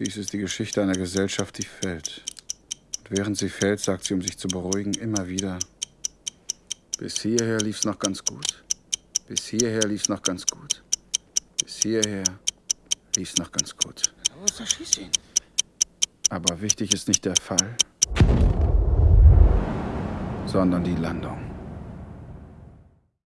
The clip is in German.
Dies ist die Geschichte einer Gesellschaft, die fällt. Und während sie fällt, sagt sie, um sich zu beruhigen, immer wieder, bis hierher lief's noch ganz gut. Bis hierher lief's noch ganz gut. Bis hierher lief's noch ganz gut. Aber wichtig ist nicht der Fall, sondern die Landung.